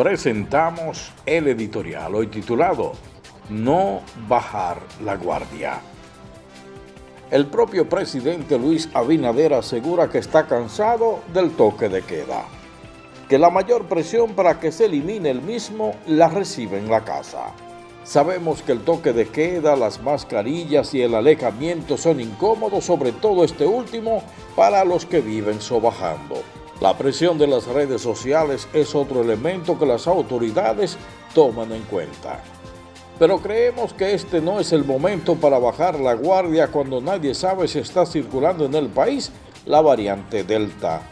presentamos el editorial hoy titulado No bajar la guardia. El propio presidente Luis Abinader asegura que está cansado del toque de queda, que la mayor presión para que se elimine el mismo la recibe en la casa. Sabemos que el toque de queda, las mascarillas y el alejamiento son incómodos, sobre todo este último, para los que viven sobajando. La presión de las redes sociales es otro elemento que las autoridades toman en cuenta. Pero creemos que este no es el momento para bajar la guardia cuando nadie sabe si está circulando en el país la variante Delta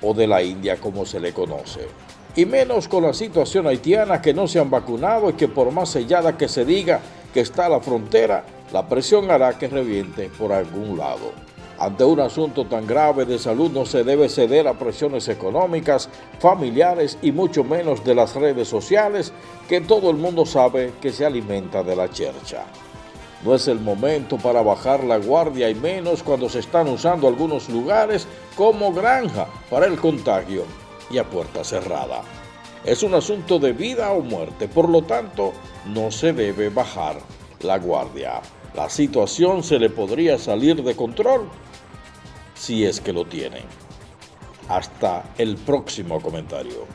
o de la India como se le conoce. Y menos con la situación haitiana que no se han vacunado y que por más sellada que se diga que está la frontera, la presión hará que reviente por algún lado. Ante un asunto tan grave de salud no se debe ceder a presiones económicas, familiares y mucho menos de las redes sociales que todo el mundo sabe que se alimenta de la chercha. No es el momento para bajar la guardia y menos cuando se están usando algunos lugares como granja para el contagio y a puerta cerrada. Es un asunto de vida o muerte, por lo tanto no se debe bajar la guardia. La situación se le podría salir de control si es que lo tienen. Hasta el próximo comentario.